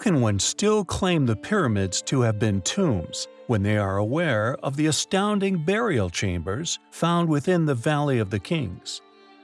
can one still claim the pyramids to have been tombs when they are aware of the astounding burial chambers found within the Valley of the Kings?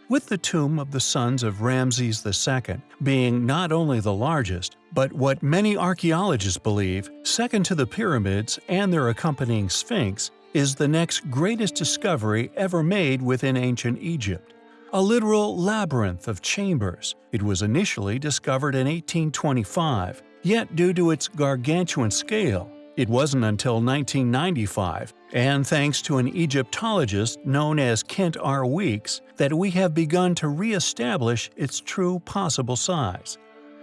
With the tomb of the sons of Ramses II being not only the largest, but what many archaeologists believe, second to the pyramids and their accompanying sphinx, is the next greatest discovery ever made within ancient Egypt. A literal labyrinth of chambers, it was initially discovered in 1825, yet due to its gargantuan scale, it wasn't until 1995, and thanks to an Egyptologist known as Kent R. Weeks, that we have begun to re-establish its true possible size.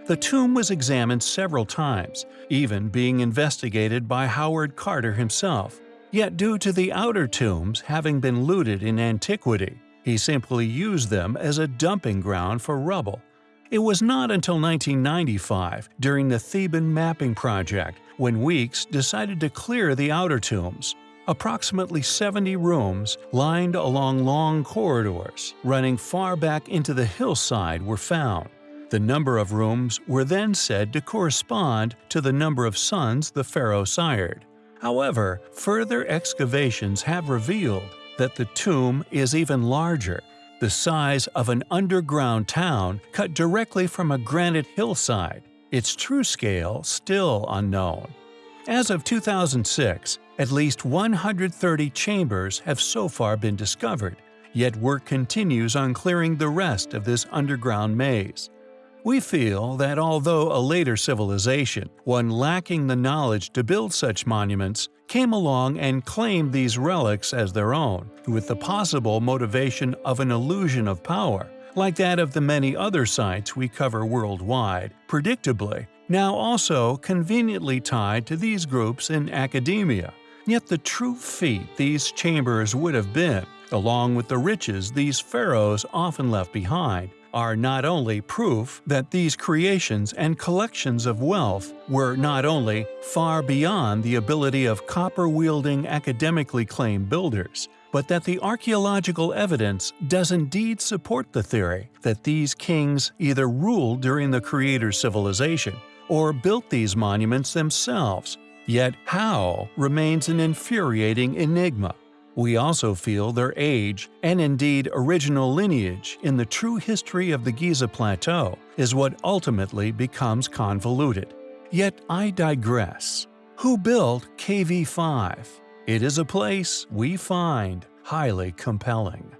The tomb was examined several times, even being investigated by Howard Carter himself. Yet due to the outer tombs having been looted in antiquity, he simply used them as a dumping ground for rubble. It was not until 1995, during the Theban Mapping Project, when Weeks decided to clear the outer tombs. Approximately 70 rooms, lined along long corridors, running far back into the hillside were found. The number of rooms were then said to correspond to the number of sons the pharaoh sired. However, further excavations have revealed that the tomb is even larger, the size of an underground town cut directly from a granite hillside its true scale still unknown. As of 2006, at least 130 chambers have so far been discovered, yet work continues on clearing the rest of this underground maze. We feel that although a later civilization, one lacking the knowledge to build such monuments, came along and claimed these relics as their own, with the possible motivation of an illusion of power, like that of the many other sites we cover worldwide, predictably, now also conveniently tied to these groups in academia. Yet the true feat these chambers would have been, along with the riches these pharaohs often left behind, are not only proof that these creations and collections of wealth were not only far beyond the ability of copper-wielding academically claimed builders, but that the archaeological evidence does indeed support the theory that these kings either ruled during the Creator's civilization or built these monuments themselves. Yet how remains an infuriating enigma. We also feel their age, and indeed original lineage, in the true history of the Giza Plateau is what ultimately becomes convoluted. Yet I digress. Who built KV5? It is a place we find highly compelling.